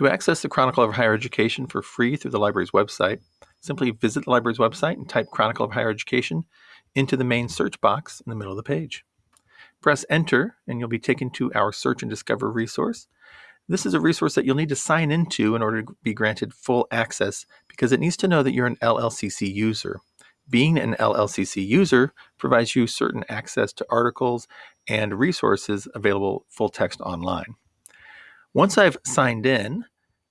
To access the Chronicle of Higher Education for free through the library's website, simply visit the library's website and type Chronicle of Higher Education into the main search box in the middle of the page. Press enter and you'll be taken to our search and discover resource. This is a resource that you'll need to sign into in order to be granted full access because it needs to know that you're an LLCC user. Being an LLCC user provides you certain access to articles and resources available full text online. Once I've signed in,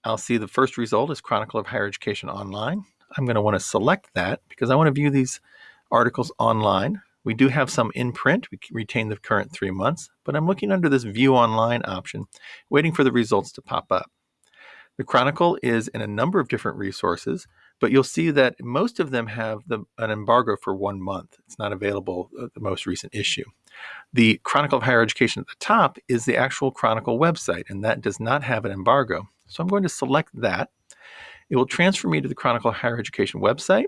I'll see the first result is Chronicle of Higher Education Online. I'm going to want to select that because I want to view these articles online. We do have some in print. We retain the current three months, but I'm looking under this View Online option, waiting for the results to pop up. The Chronicle is in a number of different resources, but you'll see that most of them have the, an embargo for one month. It's not available, uh, the most recent issue. The Chronicle of Higher Education at the top is the actual Chronicle website, and that does not have an embargo. So I'm going to select that. It will transfer me to the Chronicle of Higher Education website.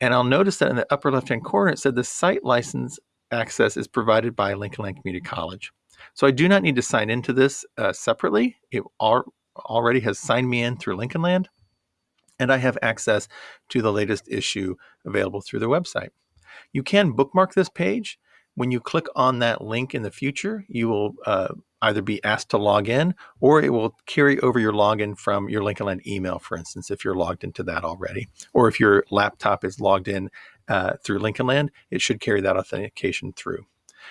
And I'll notice that in the upper left-hand corner, it said the site license access is provided by Lincoln Land Community College. So I do not need to sign into this uh, separately. It al already has signed me in through Lincoln Land, and I have access to the latest issue available through their website. You can bookmark this page. When you click on that link in the future, you will uh, either be asked to log in or it will carry over your login from your Lincoln Land email, for instance, if you're logged into that already. Or if your laptop is logged in uh, through Lincoln Land, it should carry that authentication through.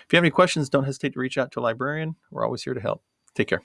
If you have any questions, don't hesitate to reach out to a librarian. We're always here to help. Take care.